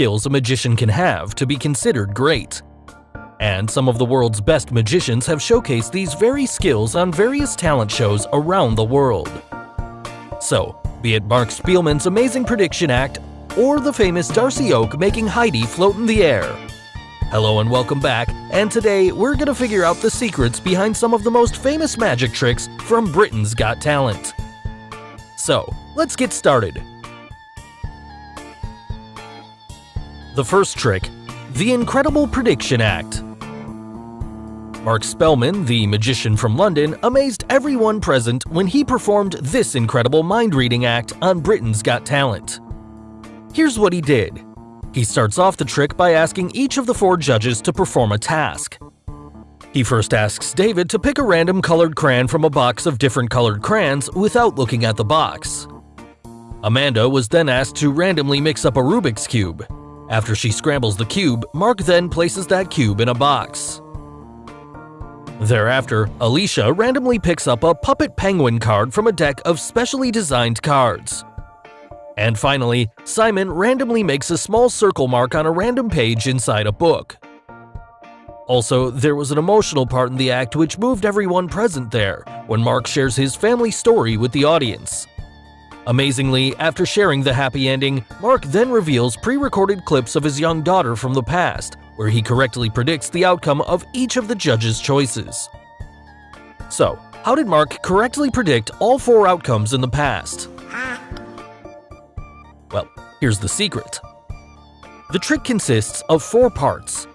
skills a magician can have to be considered great. And some of the world's best magicians have showcased these very skills on various talent shows around the world. So, be it Mark Spelmann's amazing prediction act or the famous Darcy Oake making Heidi float in the air. Hello and welcome back, and today we're gonna figure out the secrets behind some of the most famous magic tricks from Britain's Got Talent. So, let's get started. The first trick, the Incredible Prediction Act. Mark Spelmann, the magician from London, amazed everyone present when he performed this incredible mind-reading act on Britain's Got Talent. Here's what he did. He starts off the trick by asking each of the four judges to perform a task. He first asks David to pick a random colored crayon from a box of different colored crayons without looking at the box. Amanda was then asked to randomly mix up a Rubik's Cube. After she scrambles the cube, Mark then places that cube in a box. Thereafter, Alesha randomly picks up a Puppet Penguin card from a deck of specially designed cards. And finally, Simon randomly makes a small circle mark on a random page inside a book. Also, there was an emotional part in the act which moved everyone present there, when Mark shares his family story with the audience. Amazingly, after sharing the happy ending, Mark then reveals pre-recorded clips of his young daughter from the past, where he correctly predicts the outcome of each of the judges' choices. So, how did Mark correctly predict all four outcomes in the past? Well, here's the secret. The trick consists of four parts.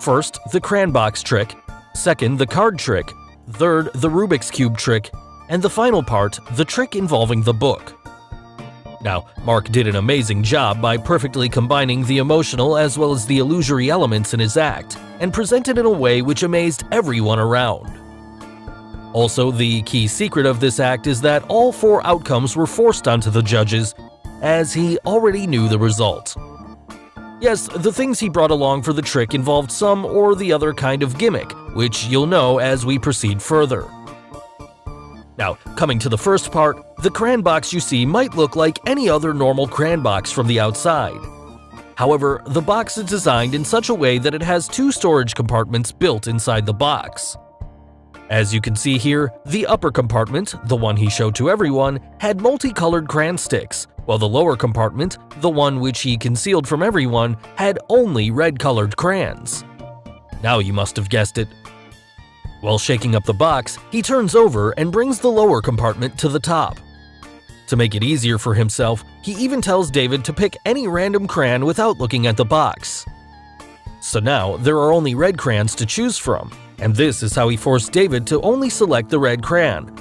First, the crayon box trick, second, the card trick, third, the Rubik's Cube trick, and the final part, the trick involving the book. Now, Mark did an amazing job by perfectly combining the emotional as well as the illusory elements in his act, and presented in a way which amazed everyone around. Also, the key secret of this act is that all four outcomes were forced onto the judges, as he already knew the result. Yes, the things he brought along for the trick involved some or the other kind of gimmick, which you'll know as we proceed further. Now, coming to the first part, the crayon box you see might look like any other normal crayon box from the outside. However, the box is designed in such a way that it has two storage compartments built inside the box. As you can see here, the upper compartment, the one he showed to everyone, had multicolored crayon sticks, while the lower compartment, the one which he concealed from everyone, had only red-colored crayons. Now you must have guessed it, while shaking up the box, he turns over and brings the lower compartment to the top. To make it easier for himself, he even tells David to pick any random crayon without looking at the box. So now, there are only red crayons to choose from, and this is how he forced David to only select the red crayon,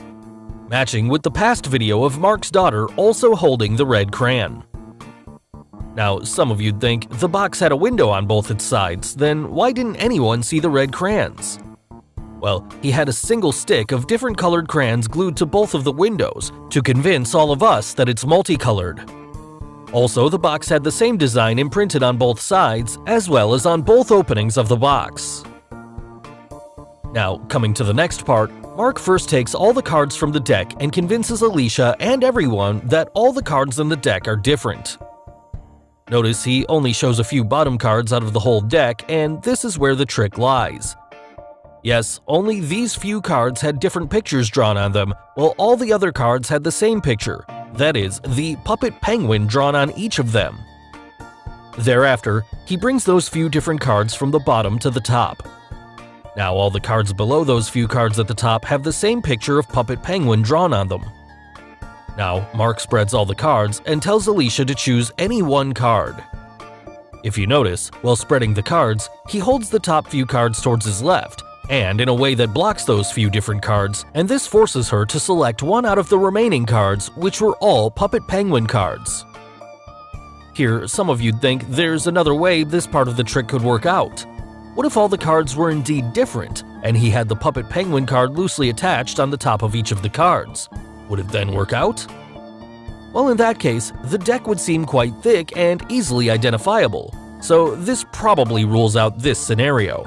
matching with the past video of Mark's daughter also holding the red crayon. Now, some of you'd think the box had a window on both its sides, then why didn't anyone see the red crayons? Well, he had a single stick of different colored crayons glued to both of the windows to convince all of us that it's multicolored. Also, the box had the same design imprinted on both sides, as well as on both openings of the box. Now, coming to the next part, Mark first takes all the cards from the deck and convinces Alesha and everyone that all the cards in the deck are different. Notice he only shows a few bottom cards out of the whole deck, and this is where the trick lies. Yes, only these few cards had different pictures drawn on them, while all the other cards had the same picture, that is, the puppet penguin drawn on each of them. Thereafter, he brings those few different cards from the bottom to the top. Now all the cards below those few cards at the top have the same picture of Puppet Penguin drawn on them. Now, Mark spreads all the cards and tells Alesha to choose any one card. If you notice, while spreading the cards, he holds the top few cards towards his left, and in a way that blocks those few different cards, and this forces her to select one out of the remaining cards, which were all Puppet Penguin cards. Here, some of you'd think there's another way this part of the trick could work out. What if all the cards were indeed different, and he had the Puppet Penguin card loosely attached on the top of each of the cards? Would it then work out? Well, in that case, the deck would seem quite thick and easily identifiable, so this probably rules out this scenario.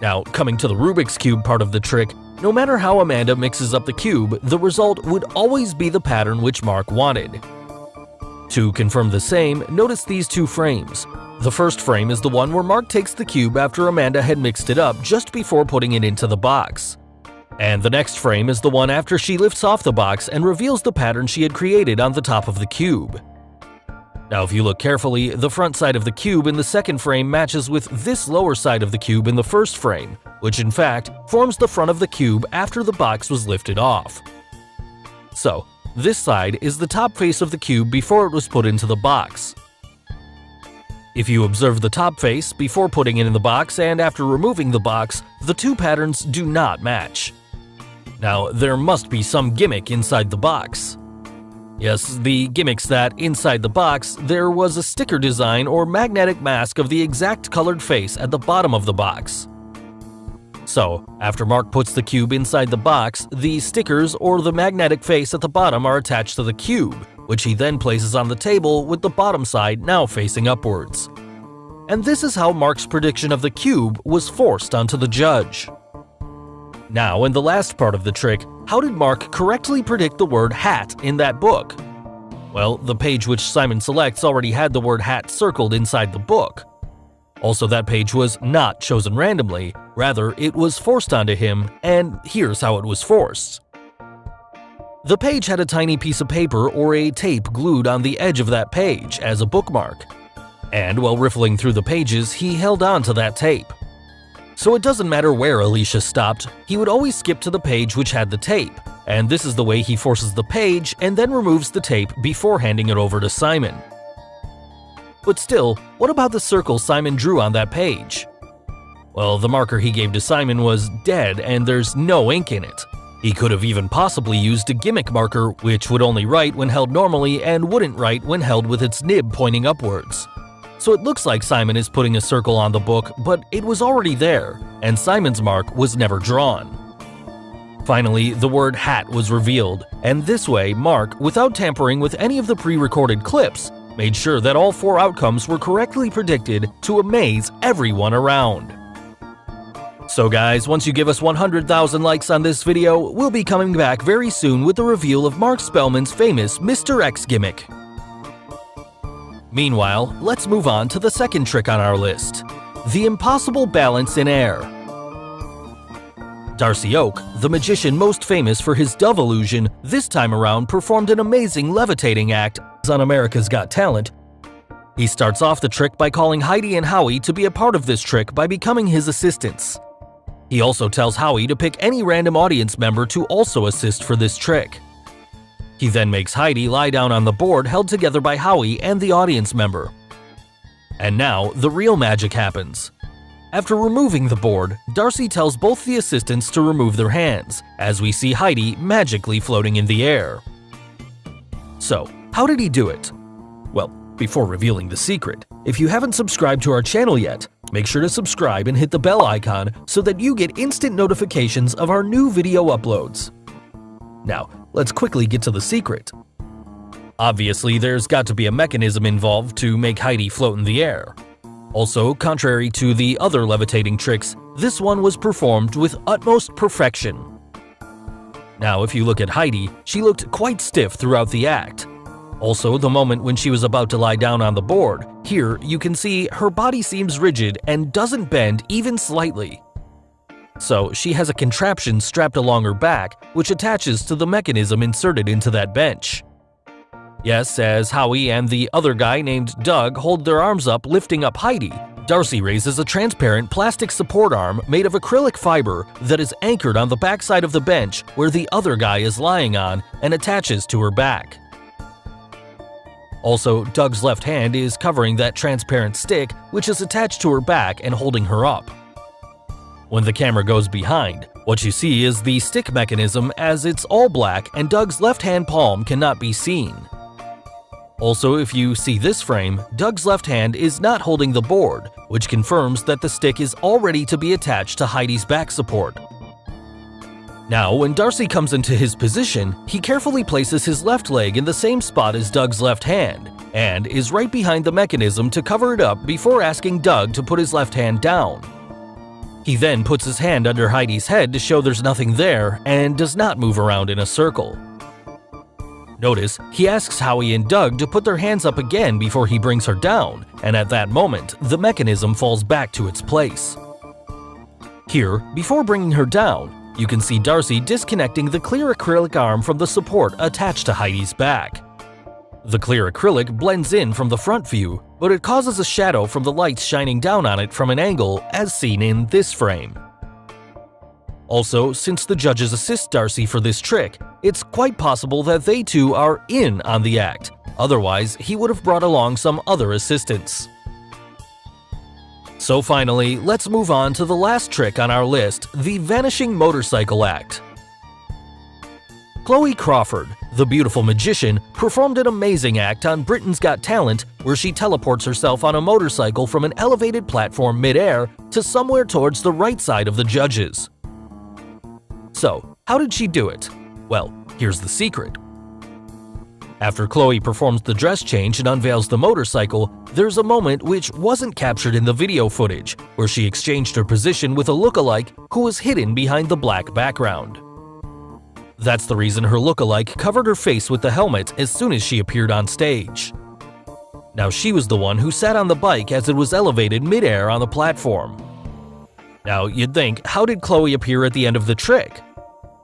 Now, coming to the Rubik's Cube part of the trick, no matter how Amanda mixes up the cube, the result would always be the pattern which Mark wanted. To confirm the same, notice these two frames. The first frame is the one where Mark takes the cube after Amanda had mixed it up just before putting it into the box. And the next frame is the one after she lifts off the box and reveals the pattern she had created on the top of the cube. Now if you look carefully, the front side of the cube in the second frame matches with this lower side of the cube in the first frame, which in fact forms the front of the cube after the box was lifted off. So, this side is the top face of the cube before it was put into the box. If you observe the top face before putting it in the box and after removing the box, the two patterns do not match. Now, there must be some gimmick inside the box. Yes, the gimmick's that, inside the box, there was a sticker design or magnetic mask of the exact colored face at the bottom of the box. So, after Mark puts the cube inside the box, the stickers or the magnetic face at the bottom are attached to the cube, which he then places on the table with the bottom side now facing upwards. And this is how Mark's prediction of the cube was forced onto the judge. Now, in the last part of the trick, how did Mark correctly predict the word hat in that book? Well, the page which Simon selects already had the word hat circled inside the book. Also, that page was not chosen randomly, rather, it was forced onto him, and here's how it was forced. The page had a tiny piece of paper or a tape glued on the edge of that page as a bookmark. And while riffling through the pages, he held on to that tape. So it doesn't matter where Alesha stopped, he would always skip to the page which had the tape, and this is the way he forces the page and then removes the tape before handing it over to Simon. But still, what about the circle Simon drew on that page? Well, the marker he gave to Simon was dead and there's no ink in it. He could have even possibly used a gimmick marker, which would only write when held normally and wouldn't write when held with its nib pointing upwards. So it looks like Simon is putting a circle on the book, but it was already there, and Simon's mark was never drawn. Finally, the word hat was revealed, and this way, Mark, without tampering with any of the pre-recorded clips, made sure that all four outcomes were correctly predicted to amaze everyone around. So guys, once you give us 100,000 likes on this video, we'll be coming back very soon with the reveal of Mark Spelmann's famous Mr. X gimmick. Meanwhile, let's move on to the second trick on our list the impossible balance in air. Darcy Oake, the magician most famous for his dove illusion, this time around performed an amazing levitating act on America's Got Talent. He starts off the trick by calling Heidi and Howie to be a part of this trick by becoming his assistants. He also tells Howie to pick any random audience member to also assist for this trick. He then makes Heidi lie down on the board held together by Howie and the audience member. And now, the real magic happens. After removing the board, Darcy tells both the assistants to remove their hands, as we see Heidi magically floating in the air. So, how did he do it? Well, before revealing the secret, if you haven't subscribed to our channel yet, make sure to subscribe and hit the bell icon so that you get instant notifications of our new video uploads. Now, let's quickly get to the secret. Obviously, there's got to be a mechanism involved to make Heidi float in the air. Also, contrary to the other levitating tricks, this one was performed with utmost perfection. Now, if you look at Heidi, she looked quite stiff throughout the act. Also, the moment when she was about to lie down on the board, here you can see her body seems rigid and doesn't bend even slightly. So she has a contraption strapped along her back, which attaches to the mechanism inserted into that bench. Yes, as Howie and the other guy named Doug hold their arms up lifting up Heidi, Darcy raises a transparent plastic support arm made of acrylic fiber that is anchored on the backside of the bench where the other guy is lying on and attaches to her back. Also, Doug's left hand is covering that transparent stick which is attached to her back and holding her up. When the camera goes behind, what you see is the stick mechanism as it's all black and Doug's left hand palm cannot be seen. Also, if you see this frame, Doug's left hand is not holding the board, which confirms that the stick is all ready to be attached to Heidi's back support. Now, when Darcy comes into his position, he carefully places his left leg in the same spot as Doug's left hand, and is right behind the mechanism to cover it up before asking Doug to put his left hand down. He then puts his hand under Heidi's head to show there's nothing there and does not move around in a circle. Notice, he asks Howie and Doug to put their hands up again before he brings her down, and at that moment, the mechanism falls back to its place. Here, before bringing her down, you can see Darcy disconnecting the clear acrylic arm from the support attached to Heidi's back. The clear acrylic blends in from the front view, but it causes a shadow from the lights shining down on it from an angle as seen in this frame. Also, since the judges assist Darcy for this trick, it's quite possible that they too are in on the act, otherwise he would have brought along some other assistants. So finally, let's move on to the last trick on our list, the Vanishing Motorcycle Act. Chloe Crawford, the beautiful magician, performed an amazing act on Britain's Got Talent where she teleports herself on a motorcycle from an elevated platform midair to somewhere towards the right side of the judges. So, how did she do it? Well, here's the secret. After Chloe performs the dress change and unveils the motorcycle, there's a moment which wasn't captured in the video footage, where she exchanged her position with a lookalike who was hidden behind the black background. That's the reason her lookalike covered her face with the helmet as soon as she appeared on stage. Now she was the one who sat on the bike as it was elevated midair on the platform. Now you'd think, how did Chloe appear at the end of the trick?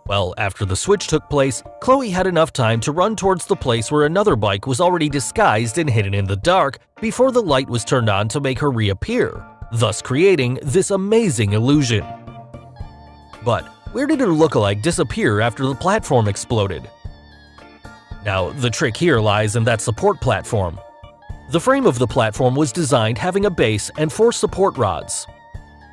Well, after the switch took place, Chloe had enough time to run towards the place where another bike was already disguised and hidden in the dark before the light was turned on to make her reappear, thus creating this amazing illusion. But where did her lookalike disappear after the platform exploded? Now, the trick here lies in that support platform. The frame of the platform was designed having a base and four support rods.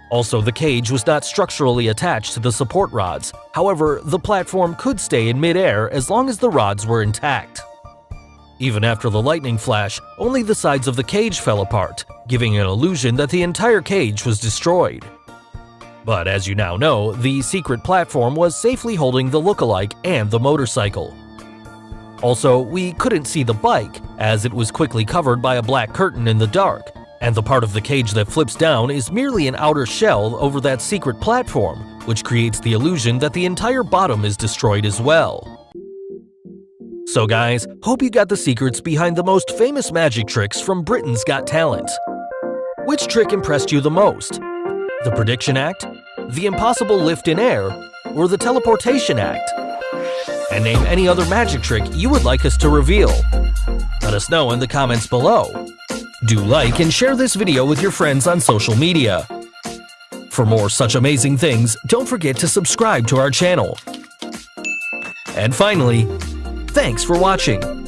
Also, the cage was not structurally attached to the support rods, however, the platform could stay in midair as long as the rods were intact. Even after the lightning flash, only the sides of the cage fell apart, giving an illusion that the entire cage was destroyed. But as you now know, the secret platform was safely holding the lookalike and the motorcycle. Also, we couldn't see the bike, as it was quickly covered by a black curtain in the dark, and the part of the cage that flips down is merely an outer shell over that secret platform, which creates the illusion that the entire bottom is destroyed as well. So guys, hope you got the secrets behind the most famous magic tricks from Britain's Got Talent. Which trick impressed you the most? The Prediction Act? The Impossible Lift in Air? Or the Teleportation Act? And name any other magic trick you would like us to reveal. Let us know in the comments below. Do like and share this video with your friends on social media. For more such amazing things, don't forget to subscribe to our channel. And finally, thanks for watching.